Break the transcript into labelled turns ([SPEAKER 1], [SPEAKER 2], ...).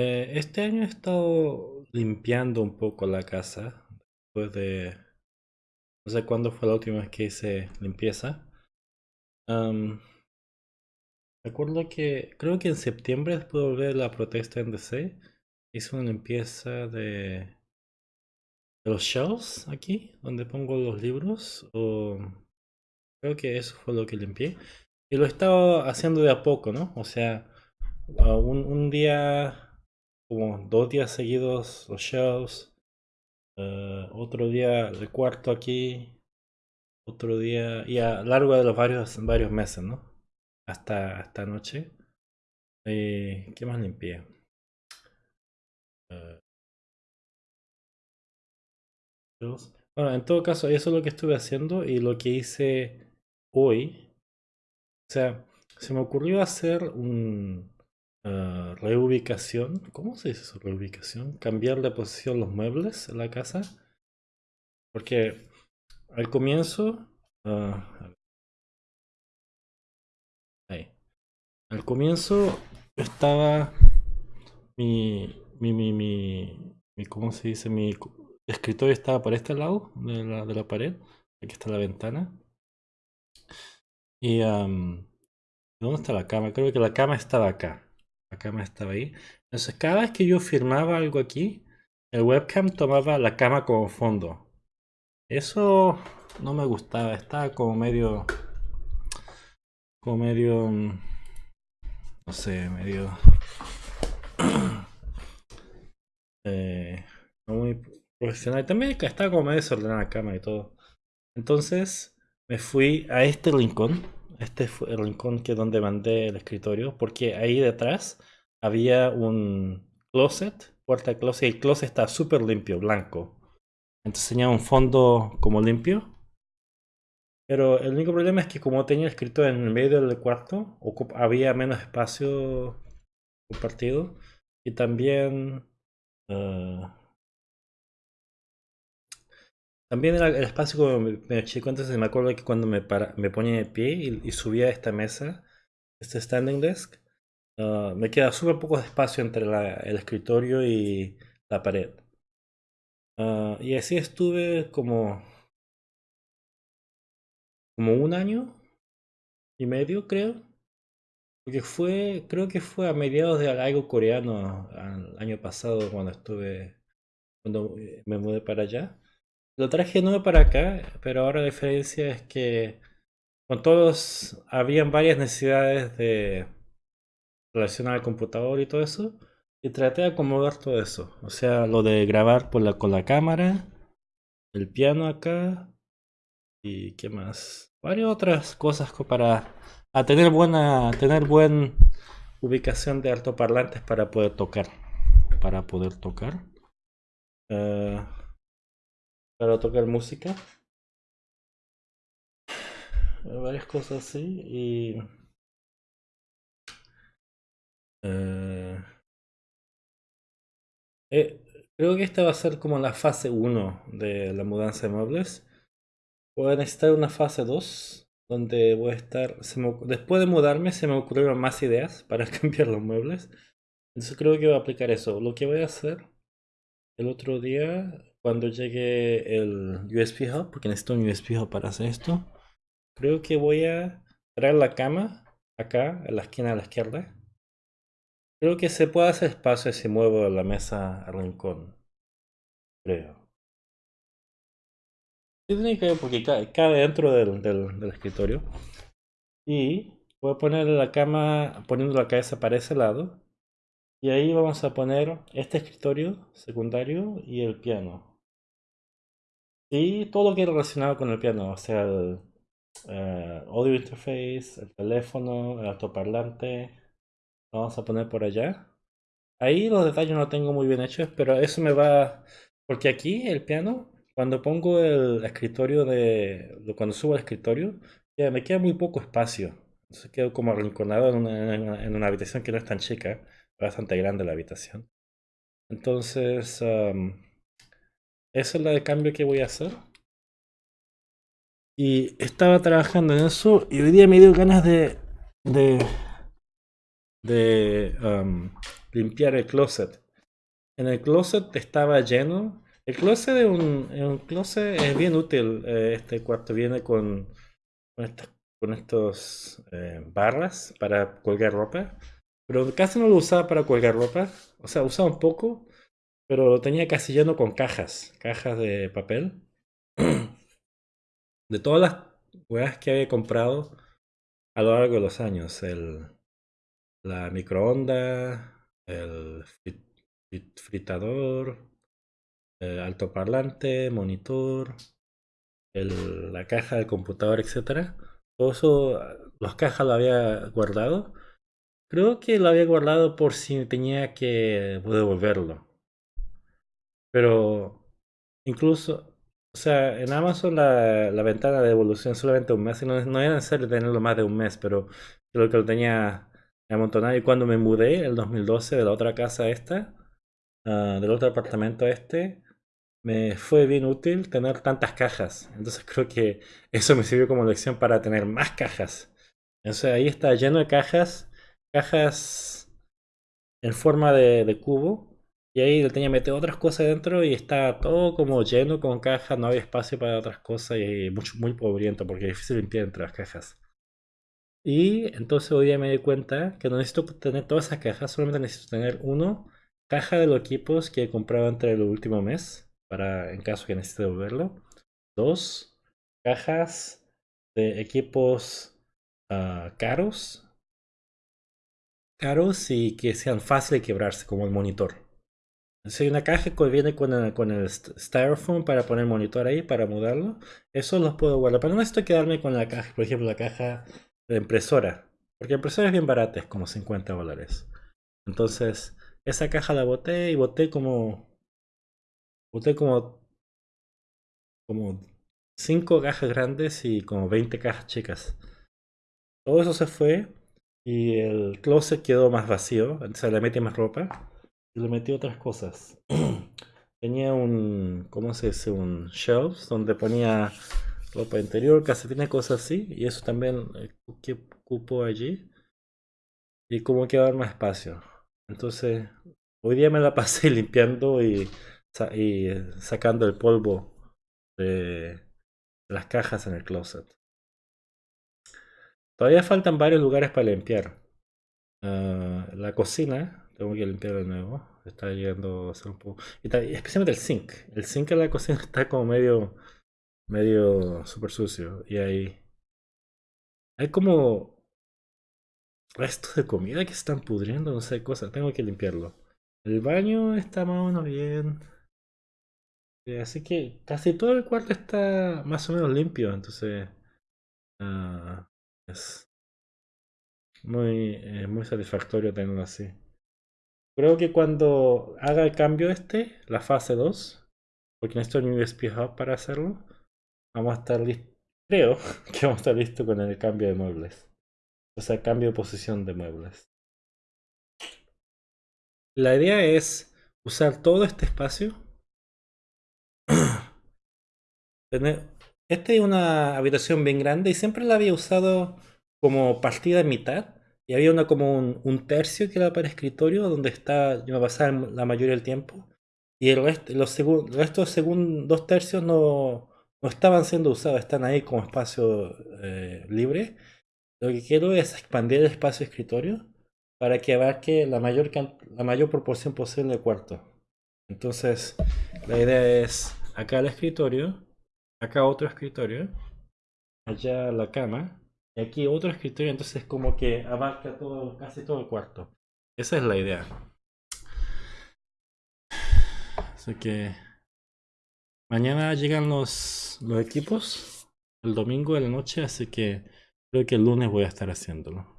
[SPEAKER 1] Eh, este año he estado limpiando un poco la casa. Después de... No sé cuándo fue la última vez que hice limpieza. recuerdo que... Creo que en septiembre, después de volver la protesta en DC, hice una limpieza de... de los shelves aquí, donde pongo los libros. O... Creo que eso fue lo que limpié. Y lo he estado haciendo de a poco, ¿no? O sea, un día como dos días seguidos los shows. Eh, otro día el cuarto aquí. Otro día. Y a lo largo de los varios, varios meses, ¿no? Hasta, esta noche. Eh, ¿Qué más limpié? Eh, bueno, en todo caso, eso es lo que estuve haciendo y lo que hice hoy. O sea, se me ocurrió hacer un, Ah, reubicación. ¿Cómo se dice eso? Reubicación. Cambiar de posición los muebles en la casa. Porque al comienzo... Uh, ahí. Al comienzo estaba mi, mi, mi, mi, ¿cómo se dice? Mi escritorio estaba por este lado de la, de la pared. Aquí está la ventana. Y... ¿Dónde está la cama? Creo que la cama estaba acá. Cama estaba ahí. Entonces cada vez que yo firmaba algo aquí, el webcam tomaba la cama como fondo. Eso no me gustaba, estaba como medio... Como medio... No sé, medio... eh, no muy profesional. También estaba como medio desordenada la cama y todo. Entonces me fui a este rincón este fue el rincón que donde mandé el escritorio, porque ahí detrás había un closet, puerta de closet, y el closet está súper limpio, blanco. Entonces tenía un fondo como limpio. Pero el único problema es que como tenía el escritorio en el medio del cuarto, había menos espacio compartido. Y también... Uh, también el, el espacio como me chico, entonces me acuerdo que cuando me, para, me ponía de pie y, subía a esta mesa, este standing desk, ah, me queda súper poco espacio entre el escritorio y la pared. Ah, y así estuve como, como un año y medio, creo. Porque fue, creo que fue a mediados de algo coreano, el año pasado cuando estuve, cuando eh, me mudé para allá. Lo traje nuevo para acá, pero ahora la diferencia es que con todos habían varias necesidades de relacionar al computador y todo eso. Y traté de acomodar todo eso. O sea, lo de grabar con la cámara, el piano acá y qué más. Varias otras cosas para tener buena, tener buena ubicación de altoparlantes para poder tocar. Para poder tocar. Uh, para tocar música. Varias cosas así y... Eh, eh, creo que esta va a ser como la fase 1 de la mudanza de muebles. Voy a necesitar una fase 2 donde voy a estar... después de mudarme se me ocurrieron más ideas para cambiar los muebles. Entonces creo que voy a aplicar eso. Lo que voy a hacer el otro día cuando llegue el USB Hub, porque necesito un USB Hub para hacer esto, creo que voy a traer la cama acá, en la esquina de la izquierda. Creo que se puede hacer espacio si muevo la mesa al rincón. Creo. Tiene que porque cabe dentro del, del, del escritorio. Y voy a poner la cama poniendo la cabeza para ese lado. Y ahí vamos a poner este escritorio secundario y el piano. Y todo lo que relacionado con el piano, o sea, el eh, audio interface, el teléfono, el altoparlante, vamos a poner por allá. Ahí los detalles no tengo muy bien hechos, pero eso me va... Porque aquí el piano, cuando pongo el escritorio de... Cuando subo al escritorio, ya me queda muy poco espacio. Entonces quedo como arrinconado en una habitación que no es tan chica, bastante grande la habitación. Entonces... Esa es la de cambio que voy a hacer. Y estaba trabajando en eso y hoy día me dio ganas de... de... um, limpiar el closet. En el closet estaba lleno. El closet es un, closet es bien útil. Eh, este cuarto viene con, con, estos eh, barras para colgar ropa. Pero casi no lo usaba para colgar ropa. O sea, usaba un poco. Pero lo tenía casi lleno con cajas. Cajas de papel. De todas las weas que había comprado a lo largo de los años. El, la microondas, el fritador, el altoparlante, monitor, el, la caja del computador, etcétera. Todo eso, las cajas lo había guardado. Creo que lo había guardado por si tenía que devolverlo. Pero incluso, o sea, en Amazon la, la ventana de devolución solamente un mes, y no, era necesario tenerlo más de un mes, pero creo que lo tenía amontonado. Y cuando me mudé, el 2012, de la otra casa esta, uh, del otro apartamento este, me fue bien útil tener tantas cajas. Entonces creo que eso me sirvió como lección para tener más cajas. Entonces ahí está lleno de cajas, cajas en forma de cubo. Y ahí le tenía meter otras cosas dentro y está todo como lleno con cajas, no había espacio para otras cosas y mucho, muy pobriento porque es difícil limpiar entre las cajas. Y entonces hoy día me di cuenta que no necesito tener todas esas cajas, solamente necesito tener uno, caja de los equipos que he comprado entre el último mes, para en caso que necesite devolverlo. Dos, cajas de equipos ah, caros, caros y que sean fáciles de quebrarse, como el monitor. Hay una caja que viene con el, con el styrofoam para poner monitor ahí, para mudarlo, eso los puedo guardar. Pero no necesito quedarme con la caja, por ejemplo, la caja de impresora. Porque la impresora es bien barata, es como 50 dólares. Entonces, esa caja la boté y boté como. Boté como. Como 5 cajas grandes y como 20 cajas chicas. Todo eso se fue y el closet quedó más vacío. Entonces le metí más ropa y le metí otras cosas. Tenía un. ¿Cómo se dice? Un shelves donde ponía ropa interior, tiene cosas así. Y eso también eh, que ocupo allí. Y como que dar más espacio. Entonces, hoy día me la pasé limpiando y, y sacando el polvo de las cajas en el closet. Todavía faltan varios lugares para limpiar. Ah, la cocina, tengo que limpiar de nuevo. Está llegando a ser un poco. Especialmente el zinc. El zinc en la cocina está como medio medio súper sucio. Y hay, hay como restos de comida que están pudriendo, no sé, cosas. Tengo que limpiarlo. El baño está más o menos bien. Eh, así que casi todo el cuarto está más o menos limpio. Entonces uh, es muy, eh, muy satisfactorio tenerlo así. Creo que cuando haga el cambio este, la fase 2, porque necesito un USB Hub para hacerlo, vamos a estar listos, creo que vamos a estar listos con el cambio de muebles. O sea, cambio de posición de muebles. La idea es usar todo este espacio. Esta es una habitación bien grande y siempre la había usado como partida en mitad. Y había una como un, tercio que era para escritorio, donde está, yo me pasaba la mayoría del tiempo. Y el resto, los el resto según dos tercios no, no estaban siendo usados, están ahí como espacio eh, libre. Lo que quiero es expandir el espacio escritorio para que abarque la mayor, la mayor proporción posible de cuarto. Entonces, la idea es acá el escritorio, acá otro escritorio, allá la cama, y aquí otro escritorio, entonces como que abarca todo, casi todo el cuarto. Esa es la idea. Así que Mañana llegan los, los equipos, el domingo de la noche, así que creo que el lunes voy a estar haciéndolo.